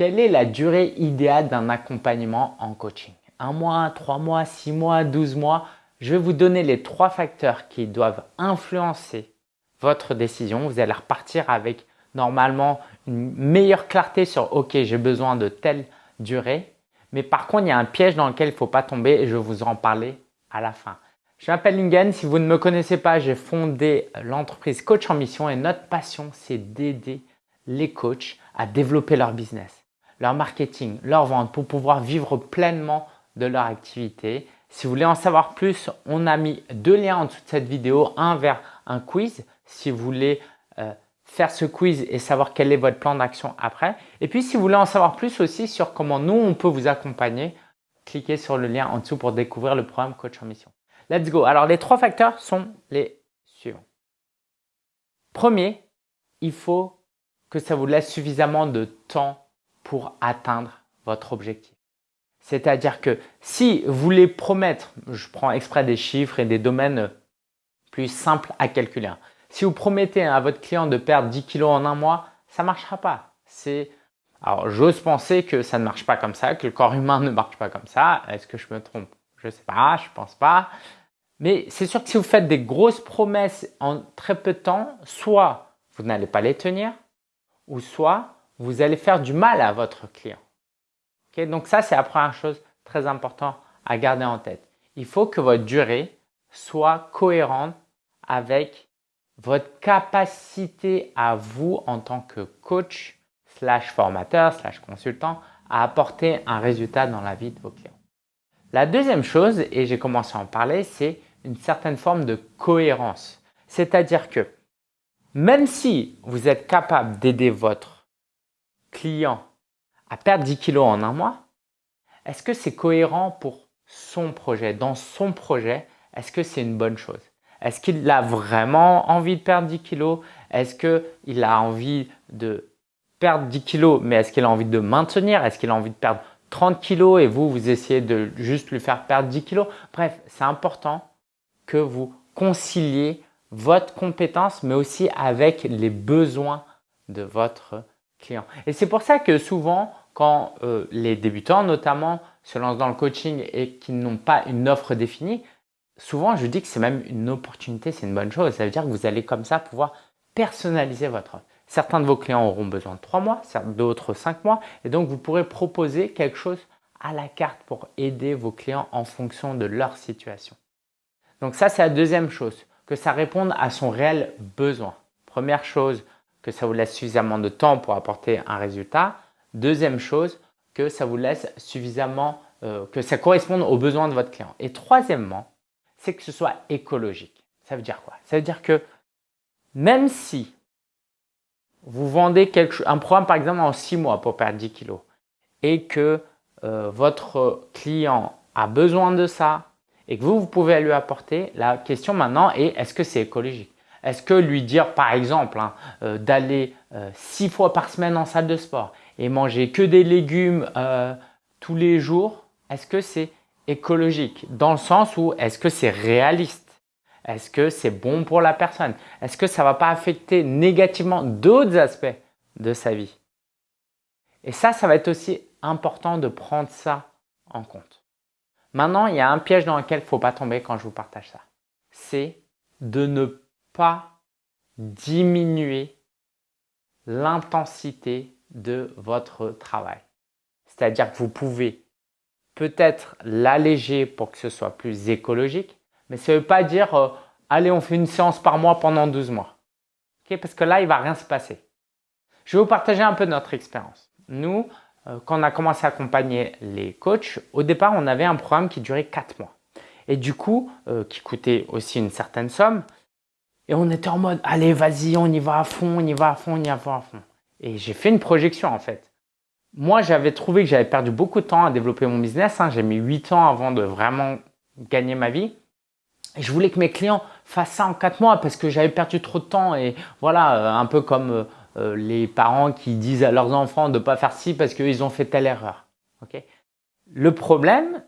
Quelle est la durée idéale d'un accompagnement en coaching? Un mois, trois mois, six mois, douze mois? Je vais vous donner les trois facteurs qui doivent influencer votre décision. Vous allez repartir avec normalement une meilleure clarté sur « Ok, j'ai besoin de telle durée ». Mais par contre, il y a un piège dans lequel il ne faut pas tomber et je vais vous en parler à la fin. Je m'appelle Lingen. Si vous ne me connaissez pas, j'ai fondé l'entreprise Coach en Mission et notre passion, c'est d'aider les coachs à développer leur business leur marketing, leur vente pour pouvoir vivre pleinement de leur activité. Si vous voulez en savoir plus, on a mis deux liens en dessous de cette vidéo, un vers un quiz si vous voulez euh, faire ce quiz et savoir quel est votre plan d'action après. Et puis si vous voulez en savoir plus aussi sur comment nous on peut vous accompagner, cliquez sur le lien en dessous pour découvrir le programme Coach en Mission. Let's go. Alors les trois facteurs sont les suivants. Premier, il faut que ça vous laisse suffisamment de temps pour atteindre votre objectif. C'est-à-dire que si vous voulez promettre, je prends exprès des chiffres et des domaines plus simples à calculer. Si vous promettez à votre client de perdre 10 kilos en un mois, ça ne marchera pas. alors j'ose penser que ça ne marche pas comme ça, que le corps humain ne marche pas comme ça. Est-ce que je me trompe? Je ne sais pas, je pense pas. Mais c'est sûr que si vous faites des grosses promesses en très peu de temps, soit vous n'allez pas les tenir, ou soit vous allez faire du mal à votre client. Donc ça, c'est la première chose très importante à garder en tête. Il faut que votre durée soit cohérente avec votre capacité à vous en tant que coach slash formateur slash consultant à apporter un résultat dans la vie de vos clients. La deuxième chose, et j'ai commencé à en parler, c'est une certaine forme de cohérence. C'est-à-dire que même si vous êtes capable d'aider votre client à perdre 10 kilos en un mois, est-ce que c'est cohérent pour son projet Dans son projet, est-ce que c'est une bonne chose? Est-ce qu'il a vraiment envie de perdre 10 kilos? Est-ce qu'il a envie de perdre 10 kilos, mais est-ce qu'il a envie de maintenir? Est-ce qu'il a envie de perdre 30 kilos et vous, vous essayez de juste lui faire perdre 10 kilos? Bref, c'est important que vous conciliez votre compétence, mais aussi avec les besoins de votre et c'est pour ça que souvent, quand euh, les débutants notamment se lancent dans le coaching et qu'ils n'ont pas une offre définie, souvent je dis que c'est même une opportunité, c'est une bonne chose. Ça veut dire que vous allez comme ça pouvoir personnaliser votre offre. Certains de vos clients auront besoin de 3 mois, d'autres 5 mois et donc vous pourrez proposer quelque chose à la carte pour aider vos clients en fonction de leur situation. Donc ça, c'est la deuxième chose, que ça réponde à son réel besoin. Première chose, que ça vous laisse suffisamment de temps pour apporter un résultat. Deuxième chose, que ça vous laisse suffisamment, euh, que ça corresponde aux besoins de votre client. Et troisièmement, c'est que ce soit écologique. Ça veut dire quoi? Ça veut dire que même si vous vendez quelque, un programme par exemple en 6 mois pour perdre 10 kilos et que euh, votre client a besoin de ça et que vous, vous pouvez lui apporter, la question maintenant est est-ce que c'est écologique? Est-ce que lui dire par exemple hein, euh, d'aller euh, six fois par semaine en salle de sport et manger que des légumes euh, tous les jours, est-ce que c'est écologique? Dans le sens où est-ce que c'est réaliste? Est-ce que c'est bon pour la personne? Est-ce que ça ne va pas affecter négativement d'autres aspects de sa vie? Et ça, ça va être aussi important de prendre ça en compte. Maintenant, il y a un piège dans lequel il ne faut pas tomber quand je vous partage ça. C'est de ne pas diminuer l'intensité de votre travail. C'est-à-dire que vous pouvez peut-être l'alléger pour que ce soit plus écologique, mais ça ne veut pas dire euh, allez on fait une séance par mois pendant 12 mois. Parce que là, il ne va rien se passer. Je vais vous partager un peu notre expérience. Nous, euh, quand on a commencé à accompagner les coachs, au départ, on avait un programme qui durait 4 mois. Et du coup, euh, qui coûtait aussi une certaine somme, et on était en mode, allez, vas-y, on y va à fond, on y va à fond, on y va à fond. Et j'ai fait une projection en fait. Moi, j'avais trouvé que j'avais perdu beaucoup de temps à développer mon business. Hein. J'ai mis 8 ans avant de vraiment gagner ma vie. Et je voulais que mes clients fassent ça en 4 mois parce que j'avais perdu trop de temps. Et voilà, euh, un peu comme euh, euh, les parents qui disent à leurs enfants de ne pas faire ci parce qu'ils ont fait telle erreur. Le problème,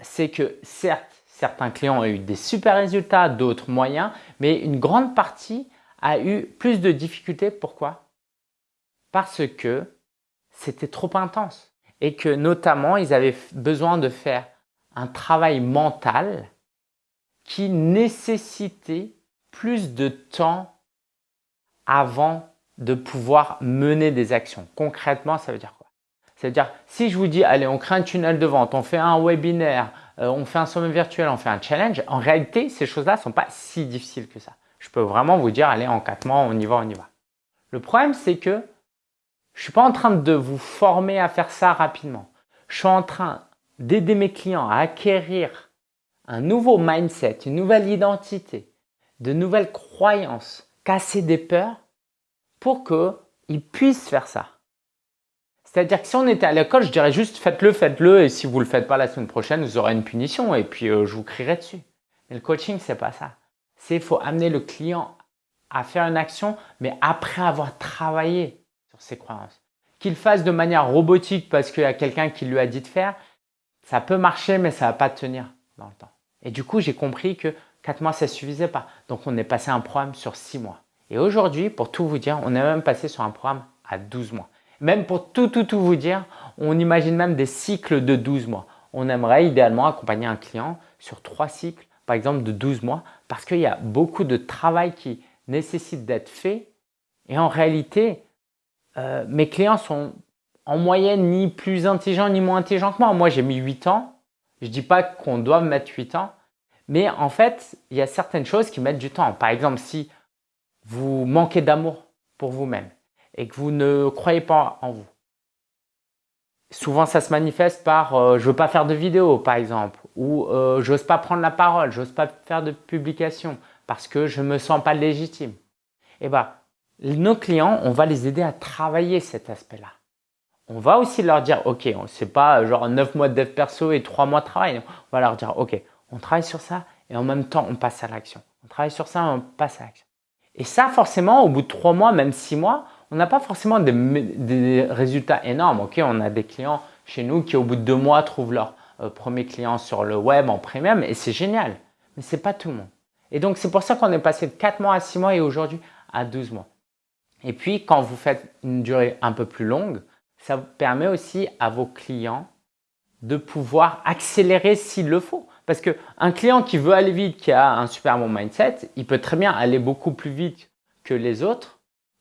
c'est que certes, Certains clients ont eu des super résultats, d'autres moyens, mais une grande partie a eu plus de difficultés. Pourquoi? Parce que c'était trop intense et que notamment ils avaient besoin de faire un travail mental qui nécessitait plus de temps avant de pouvoir mener des actions. Concrètement, ça veut dire C'est-à-dire, si je vous dis, allez, on crée un tunnel de vente, on fait un webinaire, euh, on fait un sommet virtuel, on fait un challenge, en réalité, ces choses-là ne sont pas si difficiles que ça. Je peux vraiment vous dire, allez, en quatre mois, on y va, on y va. Le problème, c'est que je ne suis pas en train de vous former à faire ça rapidement. Je suis en train d'aider mes clients à acquérir un nouveau mindset, une nouvelle identité, de nouvelles croyances, casser des peurs pour qu'ils puissent faire ça. C'est-à-dire que si on était à l'école, je dirais juste faites-le, faites-le et si vous ne le faites pas la semaine prochaine, vous aurez une punition et puis euh, je vous crierai dessus. Mais le coaching, c'est pas ça. C'est faut amener le client à faire une action, mais après avoir travaillé ses croyances. Qu'il fasse de manière robotique parce qu'il y a quelqu'un qui lui a dit de faire, ça peut marcher mais ça va pas tenir dans le temps. Et du coup, j'ai compris que 4 mois, ça suffisait pas. Donc, on est passé un programme sur 6 mois. Et aujourd'hui, pour tout vous dire, on est même passé sur un programme à 12 mois. Même pour tout, tout, tout vous dire, on imagine même des cycles de 12 mois. On aimerait idéalement accompagner un client sur trois cycles, par exemple de 12 mois, parce qu'il y a beaucoup de travail qui nécessite d'être fait. Et en réalité, euh, mes clients sont en moyenne ni plus intelligents ni moins intelligents que moi. Moi, j'ai mis 8 ans. Je ne dis pas qu'on doit mettre 8 ans. Mais en fait, il y a certaines choses qui mettent du temps. Par exemple, si vous manquez d'amour pour vous-même et que vous ne croyez pas en vous, souvent ça se manifeste par euh, je veux pas faire de vidéo par exemple ou euh, j'ose pas prendre la parole, j'ose pas faire de publication parce que je me sens pas légitime. Eh ben, nos clients, on va les aider à travailler cet aspect-là. On va aussi leur dire, ok, c'est pas genre 9 mois de dev perso et 3 mois de travail. On va leur dire, ok, on travaille sur ça et en même temps, on passe à l'action. On travaille sur ça on passe à l'action. Et ça, forcément, au bout de 3 mois, même 6 mois, on n'a pas forcément des, résultats énormes. Ok, on a des clients chez nous qui, au bout de 2 mois, trouvent leur euh, premier client sur le web en premium et c'est génial. Mais ce n'est pas tout le monde. Et donc, c'est pour ça qu'on est passé de 4 mois à 6 mois et aujourd'hui à 12 mois. Et puis, quand vous faites une durée un peu plus longue, ça permet aussi à vos clients de pouvoir accélérer s'il le faut. Parce qu'un client qui veut aller vite, qui a un super bon mindset, il peut très bien aller beaucoup plus vite que les autres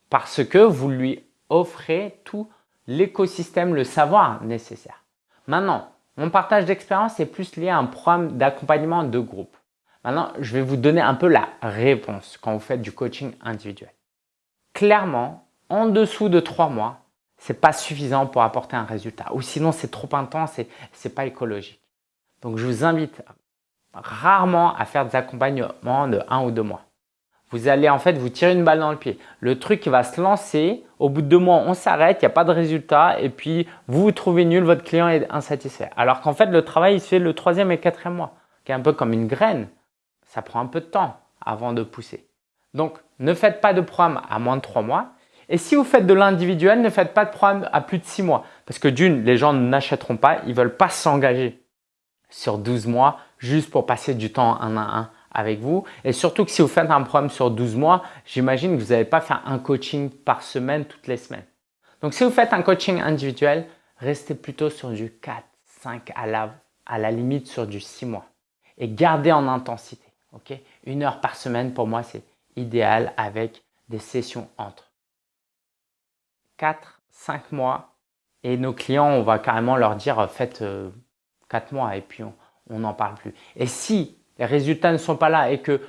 parce que vous lui offrez tout l'écosystème, le savoir nécessaire. Maintenant, mon partage d'expérience est plus lié à un programme d'accompagnement de groupe. Maintenant, je vais vous donner un peu la réponse quand vous faites du coaching individuel clairement, en dessous de trois mois, c'est pas suffisant pour apporter un résultat. Ou sinon, c'est trop intense et c'est pas écologique. Donc, je vous invite rarement à faire des accompagnements de un ou deux mois. Vous allez en fait vous tirer une balle dans le pied. Le truc va se lancer, au bout de deux mois, on s'arrête, il n'y a pas de résultat et puis vous vous trouvez nul, votre client est insatisfait. Alors qu'en fait, le travail, il se fait le troisième et quatrième mois, qui est un peu comme une graine. Ça prend un peu de temps avant de pousser. Donc, ne faites pas de programme à moins de 3 mois. Et si vous faites de l'individuel, ne faites pas de programme à plus de 6 mois. Parce que d'une, les gens n'achèteront pas, ils veulent pas s'engager sur 12 mois juste pour passer du temps un à un avec vous. Et surtout que si vous faites un programme sur 12 mois, j'imagine que vous n'allez pas faire un coaching par semaine toutes les semaines. Donc, si vous faites un coaching individuel, restez plutôt sur du 4, 5, à la, à la limite sur du 6 mois. Et gardez en intensité. Une heure par semaine, pour moi, c'est idéal avec des sessions entre 4, 5 mois et nos clients, on va carrément leur dire faites 4 euh, mois et puis on n'en parle plus. Et si les résultats ne sont pas là et que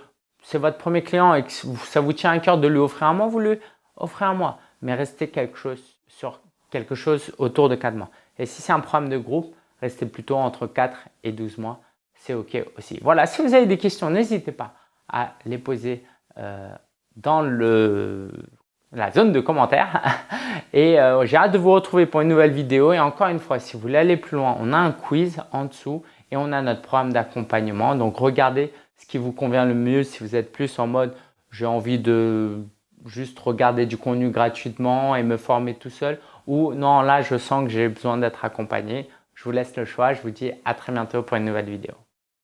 c'est votre premier client et que ça vous tient à cœur de lui offrir un mois, vous lui offrez un mois. Mais restez quelque chose sur quelque chose autour de 4 mois. Et si c'est un programme de groupe, restez plutôt entre 4 et 12 mois. C'est OK aussi. Voilà, si vous avez des questions, n'hésitez pas à les poser euh, dans le, la zone de commentaires. Et euh, j'ai hâte de vous retrouver pour une nouvelle vidéo. Et encore une fois, si vous voulez aller plus loin, on a un quiz en dessous et on a notre programme d'accompagnement. Donc, regardez ce qui vous convient le mieux si vous êtes plus en mode j'ai envie de juste regarder du contenu gratuitement et me former tout seul ou non, là, je sens que j'ai besoin d'être accompagné. Je vous laisse le choix. Je vous dis à très bientôt pour une nouvelle vidéo.